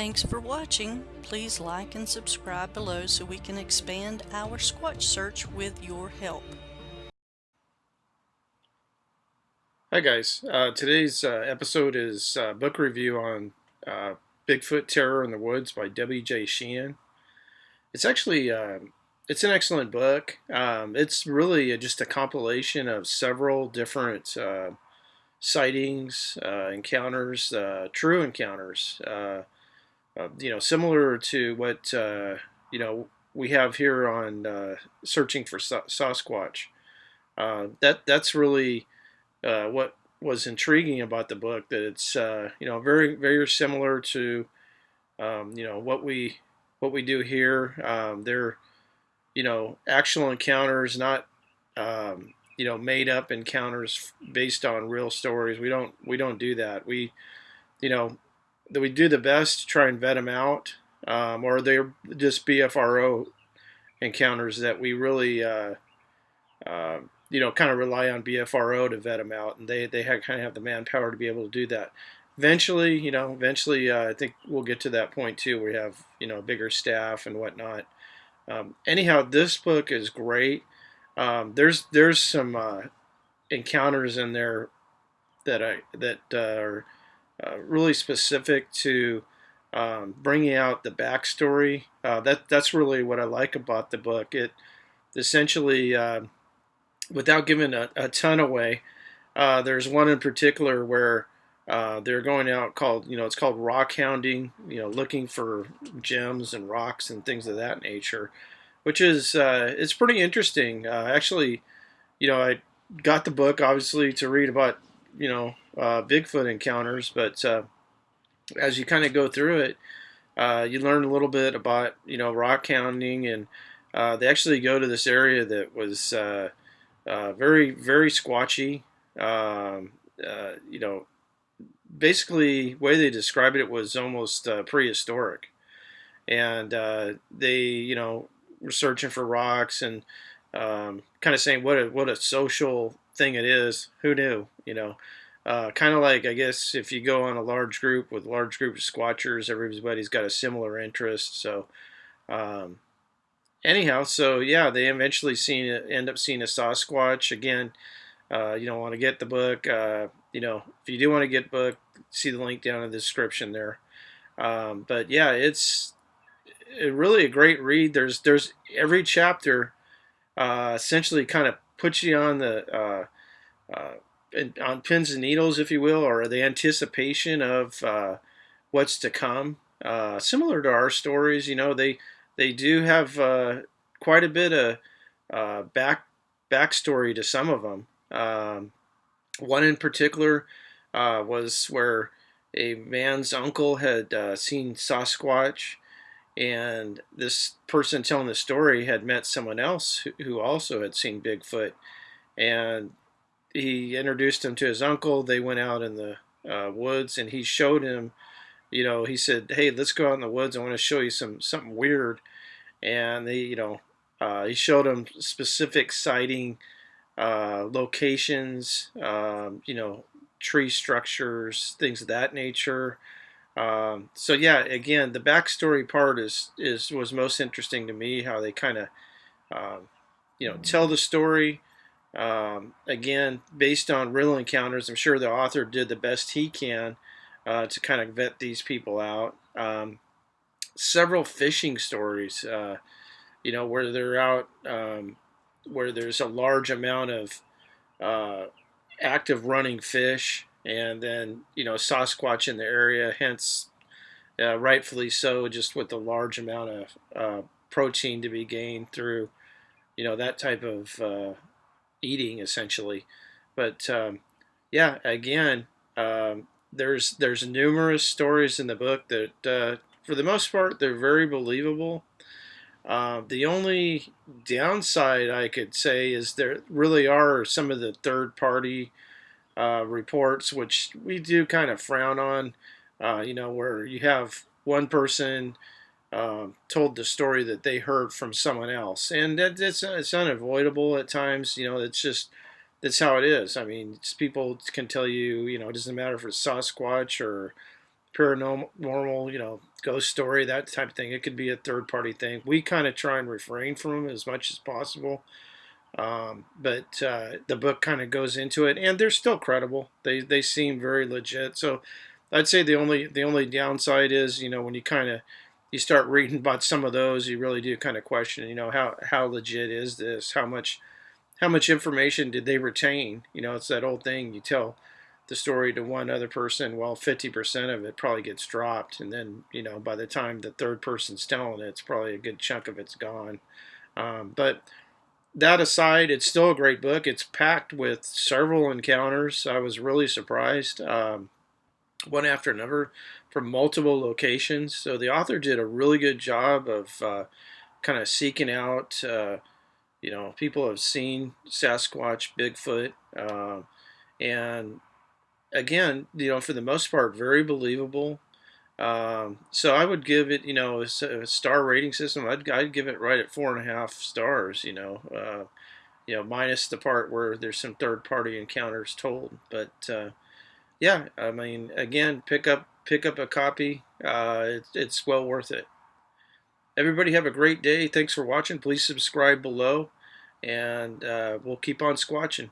Thanks for watching. Please like and subscribe below so we can expand our Squatch search with your help. Hi guys, uh, today's uh, episode is uh, book review on uh, Bigfoot Terror in the Woods by W.J. Sheehan. It's actually um, it's an excellent book. Um, it's really just a compilation of several different uh, sightings, uh, encounters, true encounters. You know, similar to what you know we have here on searching for Sasquatch. that that's really uh, what was intriguing about the book that it's uh, you know very very similar to um, you know what we what we do here. Um, they're you know actual encounters, not um, you know made up encounters based on real stories. We don't we don't do that. We you know we do the best to try and vet them out, um, or they're just BFRO encounters that we really uh, uh, you know, kind of rely on BFRO to vet them out, and they they have, kind of have the manpower to be able to do that. Eventually, you know, eventually, uh, I think we'll get to that point too. We have you know bigger staff and whatnot. Um, anyhow, this book is great. Um, there's there's some uh, encounters in there that I that uh, are uh, really specific to um, bringing out the backstory. Uh, that that's really what I like about the book. It essentially uh, without giving a, a ton away, uh, there's one in particular where uh, they're going out called, you know, it's called rock hounding, you know, looking for gems and rocks and things of that nature, which is, it's pretty interesting. Actually, you know, I got the book obviously to read about, you know, uh, Bigfoot encounters, but uh, as you kind of go through it, you learn a little bit about, you know, rock hounding and they actually go to this area that was uh, very, very squatchy. Um, uh, you know, basically, way they described it was almost uh, prehistoric. And uh, they, you know, were searching for rocks and um, kind of saying what a what a social thing it is. Who knew? You know, uh, kind of like I guess if you go on a large group with large group of squatchers, everybody's got a similar interest. So um, anyhow, so yeah, they eventually seen end up seeing a Sasquatch again. Uh, you don't want to get the book. Uh, you know, if you do want to get book, see the link down in the description there. Um, but yeah, it's it really a great read. There's there's every chapter uh, essentially kind of puts you on the uh, uh, on pins and needles, if you will, or the anticipation of uh, what's to come. similar to our stories, you know, they they do have quite a bit of back backstory to some of them. Um, one in particular uh, was where a man's uncle had uh, seen Sasquatch, and this person telling the story had met someone else who also had seen Bigfoot, and he introduced him to his uncle. They went out in the uh, woods, and he showed him you know, he said, "Hey, let's go out in the woods. I want to show you some something weird." And they, you know, uh, he showed him specific sighting uh, locations, um, you know, tree structures, things of that nature. Um, so yeah, again, the backstory part is is was most interesting to me. How they kind of, um, you know, tell the story. Um, again, based on real encounters, I'm sure the author did the best he can uh, to kind of vet these people out. Um, several fishing stories, uh, you know, where they're out, um, where there's a large amount of uh, active running fish, and then you know Sasquatch in the area, hence uh, rightfully so, just with the large amount of uh, protein to be gained through, you know, that type of uh, eating essentially. But um, yeah, again, um, there's there's numerous stories in the book that, uh, for the most part, they're very believable. Uh, the only downside I could say is there really are some of the third party uh, reports, which we do kind of frown on. Uh, you know, where you have one person um, told the story that they heard from someone else, and that, it's, it's unavoidable at times. You know, it's just that's how it is. I mean, people can tell you, you know, it doesn't matter if it's Sasquatch or paranormal, you know, ghost story, that type of thing. It could be a third party thing. We kind of try and refrain from them as much as possible. Um, but uh, the book kind of goes into it, and they're still credible. They they seem very legit. So I'd say the only the only downside is you know when you kind of you start reading about some of those, you really do kind of question you know how how legit is this? How much how much information did they retain? You know, it's that old thing you tell the story to one other person, well, 50% of it probably gets dropped. And then, you know, by the time the third person's telling it, it's probably a good chunk of it's gone. Um, but that aside, it's still a great book. It's packed with several encounters. I was really surprised, um, one after another, from multiple locations. So the author did a really good job of uh, kind of seeking out. Uh, you know, people have seen Sasquatch, Bigfoot, uh, and again, you know, for the most part, very believable. Um, so I would give it, you know, a, a, star rating system. I'd, I'd give it right at four and a half stars. You know, uh, you know, minus the part where there's some third party encounters told. But uh, yeah, I mean, again, pick up pick up a copy. Uh, it, it's well worth it. Everybody have a great day. Thanks for watching. Please subscribe below, and uh, we'll keep on squatching.